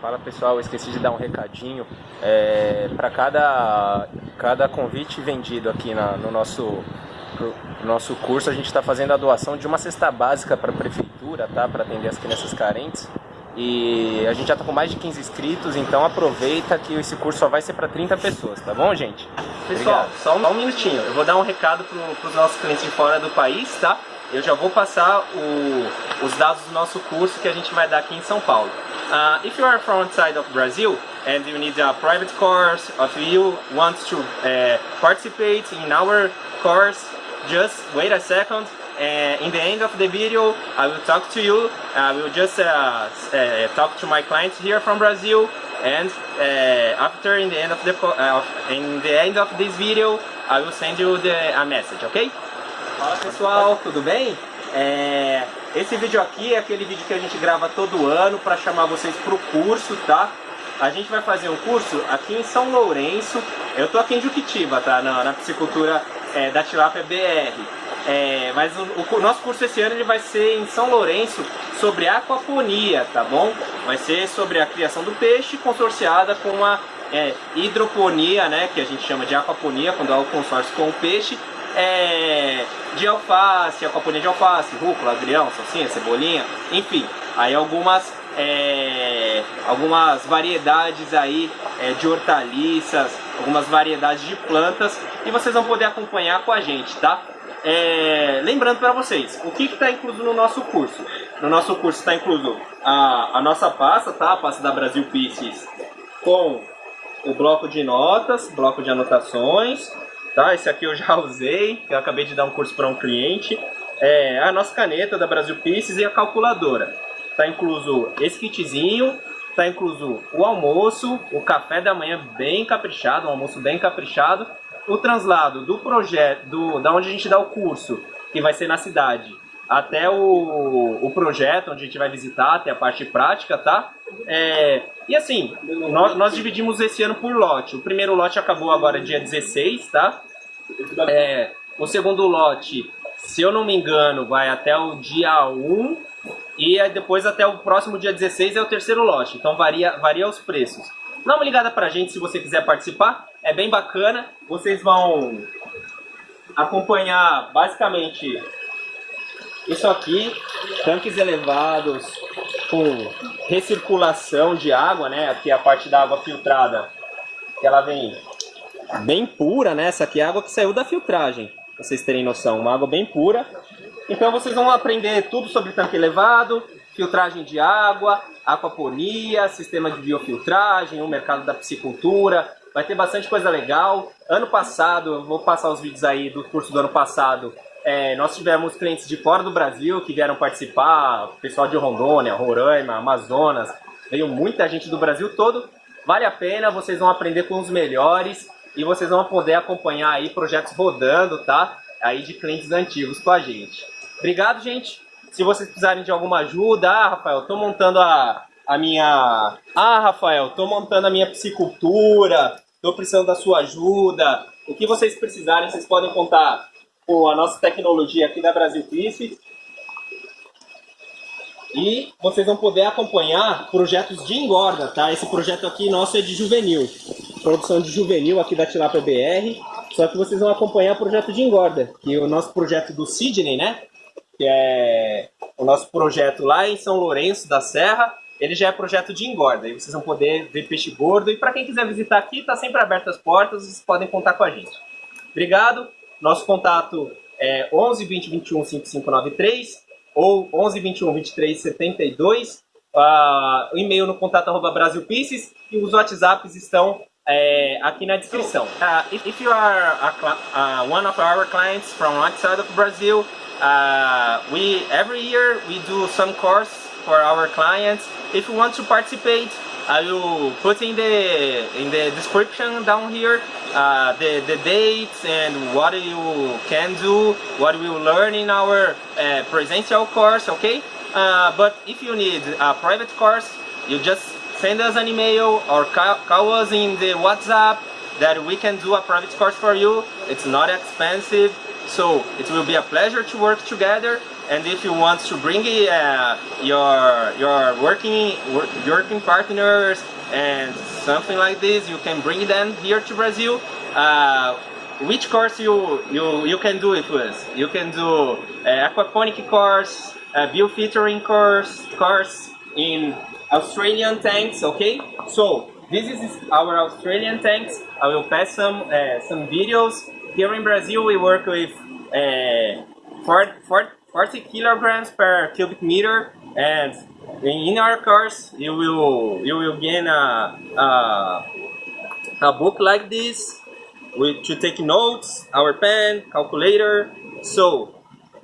Fala pessoal, eu esqueci de dar um recadinho. É, para cada, cada convite vendido aqui na, no nosso, nosso curso, a gente está fazendo a doação de uma cesta básica para a prefeitura, tá? Para atender as crianças carentes. E a gente já está com mais de 15 inscritos, então aproveita que esse curso só vai ser para 30 pessoas, tá bom, gente? Pessoal, só um, só um, minutinho. Eu vou dar um recado para os nossos clientes de fora do país, tá? Eu já vou passar o, os dados do nosso curso que a gente vai dar aqui em São Paulo. Uh, if you are from outside of Brazil and you need a private course, if you want to uh, participate in our course, just wait a second. Uh, in the end of the video, I will talk to you. I will just uh, uh, talk to my clients here from Brazil, and uh, after in the end of the in the end of this video, I will send you the, a message. Okay? Fala pessoal, tudo bem? É, esse vídeo aqui é aquele vídeo que a gente grava todo ano para chamar vocês para o curso, tá? A gente vai fazer um curso aqui em São Lourenço, eu tô aqui em Juquitiba, tá? Na, na piscicultura é, da Tilápia BR. É, mas o, o, nosso curso esse ano ele vai ser em São Lourenço sobre aquaponia, tá bom? Vai ser sobre a criação do peixe consorciada com a é, hidroponia, né? Que a gente chama de aquaponia, quando há o consórcio com o peixe é, de alface, aquaponia de alface, rúcula, agrião, salsinha, cebolinha, enfim. Aí algumas, é, algumas variedades aí é, de hortaliças, algumas variedades de plantas e vocês vão poder acompanhar com a gente, tá? É, lembrando para vocês, o que está incluso no nosso curso? No nosso curso está incluso a, a nossa pasta, tá? A pasta da Brasil Pieces com o bloco de notas, bloco de anotações, Tá? Esse aqui eu já usei, eu acabei de dar um curso para um cliente. É a nossa caneta da Brasil Pieces e a calculadora. Tá incluso esse kitzinho, tá incluso o almoço, o café da manhã bem caprichado, um almoço bem caprichado, o translado do projeto, do, da onde a gente dá o curso, que vai ser na cidade, até o, o projeto, onde a gente vai visitar, até a parte prática, tá? É, e assim, nós, nós dividimos esse ano por lote. O primeiro lote acabou agora dia 16, tá? É, o segundo lote, se eu não me engano, vai até o dia 1 e depois até o próximo dia 16 é o terceiro lote. Então varia, varia os preços. Dá uma ligada pra gente se você quiser participar. É bem bacana. Vocês vão acompanhar basicamente isso aqui, tanques elevados com recirculação de água, né? Aqui a parte da água filtrada, que ela vem bem pura, né? Essa aqui é água que saiu da filtragem, pra vocês terem noção, uma água bem pura. Então vocês vão aprender tudo sobre tanque elevado, filtragem de água, aquaponia, sistema de biofiltragem, o mercado da piscicultura, vai ter bastante coisa legal. Ano passado, vou passar os vídeos aí do curso do ano passado, é, nós tivemos clientes de fora do Brasil que vieram participar, pessoal de Rondônia, Roraima, Amazonas, veio muita gente do Brasil todo. Vale a pena, vocês vão aprender com os melhores e vocês vão poder acompanhar aí projetos rodando, tá? Aí de clientes antigos com a gente. Obrigado, gente. Se vocês precisarem de alguma ajuda, ah, Rafael, tô montando a, a minha... Ah, Rafael, tô montando a minha piscicultura, tô precisando da sua ajuda. O que vocês precisarem, vocês podem contar com a nossa tecnologia aqui da Brasil Fish. E vocês vão poder acompanhar projetos de engorda, tá? Esse projeto aqui nosso é de juvenil. Produção de juvenil aqui da Tilápia BR. Só que vocês vão acompanhar o projeto de engorda, que é o nosso projeto do Sidney, né? Que é o nosso projeto lá em São Lourenço da Serra. Ele já é projeto de engorda. E vocês vão poder ver peixe gordo. E para quem quiser visitar aqui, tá sempre aberto as portas. Vocês podem contar com a gente. Obrigado. Nosso contato é 11 20 21 5593 ou 11 21 23 72. Uh, o e-mail no contato arroba Brasilpieces e os WhatsApps estão é, aqui na descrição. Uh, if, if, you are a, uh, one of our clients from outside of Brazil, uh, we every year we do some course for our clients. If you want to participate, I will put in the in the description down here uh, the, the dates and what you can do, what we will learn in our uh, presential course, okay? Uh, but if you need a private course, you just send us an email or call, call us in the WhatsApp that we can do a private course for you. It's not expensive, so it will be a pleasure to work together and if you want to bring uh, your your working working partners and something like this, you can bring them here to Brazil. Uh, which course you, you, you can do it with? You can do uh, aquaponic course, uh, biofiltering course, course in Australian tanks, okay? So this is our Australian tanks. I will pass some uh, some videos. Here in Brazil, we work with uh, 40, 40 kilograms per cubic meter, and in our course, you will you will gain a a, a book like this with to take notes, our pen, calculator. So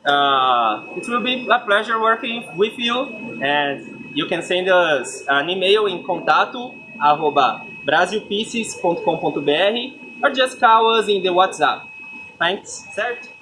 uh, it will be a pleasure working with you, and you can send us an email in contato arroba brasilpieces.com.br or just call us in the WhatsApp. Thanks, certo?